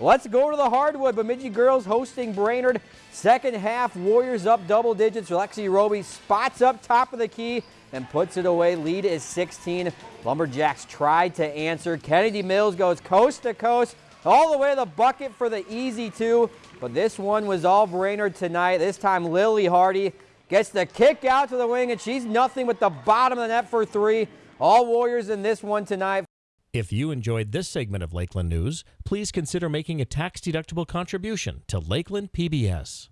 Let's go to the hardwood. Bemidji girls hosting Brainerd. Second half, Warriors up double digits. Lexi Roby spots up top of the key and puts it away. Lead is 16. Lumberjacks tried to answer. Kennedy Mills goes coast to coast all the way to the bucket for the easy two. But this one was all Brainerd tonight. This time Lily Hardy gets the kick out to the wing and she's nothing but the bottom of the net for three. All Warriors in this one tonight. If you enjoyed this segment of Lakeland News, please consider making a tax-deductible contribution to Lakeland PBS.